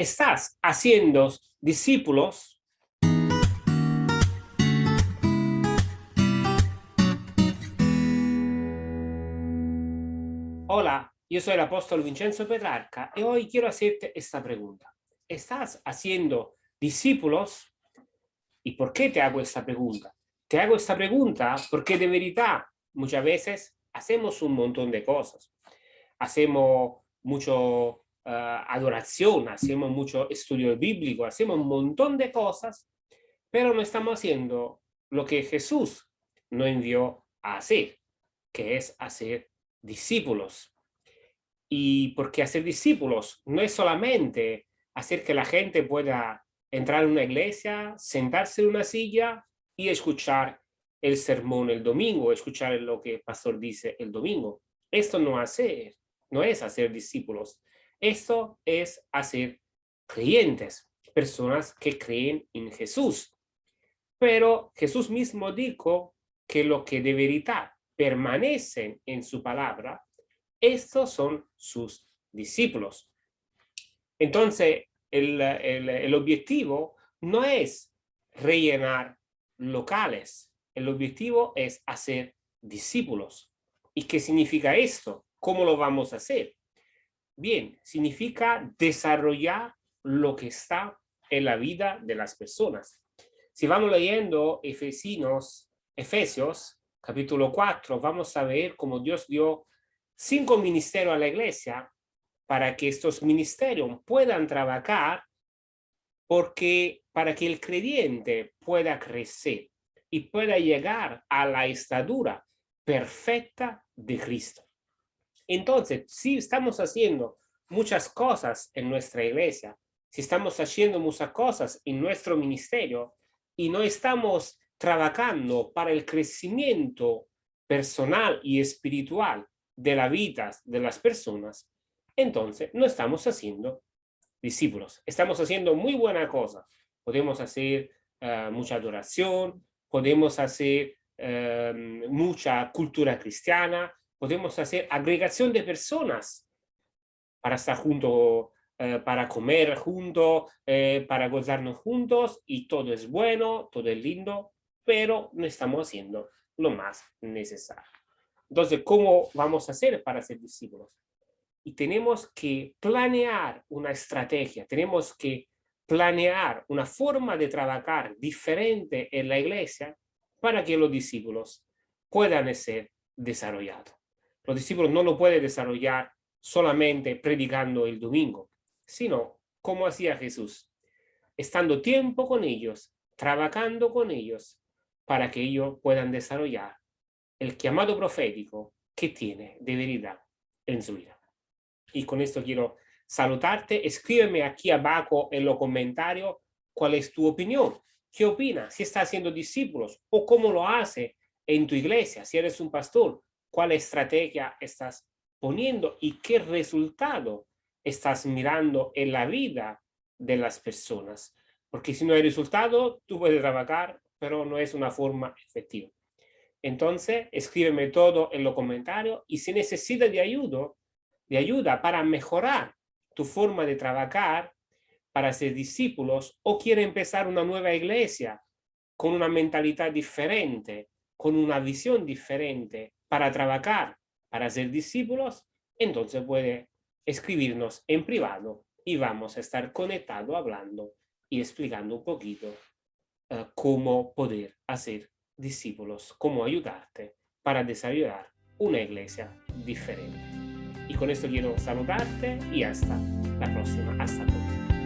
estás haciendo discípulos Hola, yo soy el apóstol Vincenzo Petrarca y hoy quiero hacerte esta pregunta. ¿Estás haciendo discípulos? ¿Y por qué te hago esta pregunta? Te hago esta pregunta porque de verdad muchas veces hacemos un montón de cosas. Hacemos mucho adoración, hacemos mucho estudio bíblico, hacemos un montón de cosas, pero no estamos haciendo lo que Jesús nos envió a hacer, que es hacer discípulos. Y porque hacer discípulos no es solamente hacer que la gente pueda entrar en una iglesia, sentarse en una silla y escuchar el sermón el domingo, escuchar lo que el pastor dice el domingo. Esto no, hacer, no es hacer discípulos. Esto es hacer creyentes, personas que creen en Jesús. Pero Jesús mismo dijo que lo que de verdad permanecen en su palabra, estos son sus discípulos. Entonces, el, el objetivo no es rellenar locales, el objetivo es hacer discípulos. ¿Y qué significa esto? ¿Cómo lo vamos a hacer? Bien, significa desarrollar lo que está en la vida de las personas. Si vamos leyendo Efesios, Efesios capítulo 4, vamos a ver cómo Dios dio cinco ministerios a la iglesia para que estos ministerios puedan trabajar porque para que el creyente pueda crecer y pueda llegar a la estadura perfecta de Cristo. Entonces, si estamos haciendo muchas cosas en nuestra iglesia, si estamos haciendo muchas cosas en nuestro ministerio y no estamos trabajando para el crecimiento personal y espiritual de la vida de las personas, entonces no estamos haciendo discípulos. Estamos haciendo muy buena cosa. Podemos hacer uh, mucha adoración, podemos hacer uh, mucha cultura cristiana, podemos hacer agregación de personas para estar juntos, eh, para comer juntos, eh, para gozarnos juntos y todo es bueno, todo es lindo, pero no estamos haciendo lo más necesario. Entonces, ¿cómo vamos a hacer para ser discípulos? Y tenemos que planear una estrategia, tenemos que planear una forma de trabajar diferente en la iglesia para que los discípulos puedan ser desarrollados. Los discípulos no lo pueden desarrollar solamente predicando el domingo, sino como hacía Jesús, estando tiempo con ellos, trabajando con ellos, para que ellos puedan desarrollar el llamado profético que tiene de verdad en su vida. Y con esto quiero saludarte. Escríbeme aquí abajo en los comentarios cuál es tu opinión. ¿Qué opinas? Si está haciendo discípulos o cómo lo hace en tu iglesia, si eres un pastor cuál estrategia estás poniendo y qué resultado estás mirando en la vida de las personas. Porque si no hay resultado, tú puedes trabajar, pero no es una forma efectiva. Entonces, escríbeme todo en los comentarios y si necesitas de ayuda, de ayuda para mejorar tu forma de trabajar, para ser discípulos o quiere empezar una nueva iglesia con una mentalidad diferente, con una visión diferente, para trabajar, para ser discípulos, entonces puede escribirnos en privado y vamos a estar conectados hablando y explicando un poquito uh, cómo poder hacer discípulos, cómo ayudarte para desarrollar una iglesia diferente. Y con esto quiero saludarte y hasta la próxima. Hasta pronto.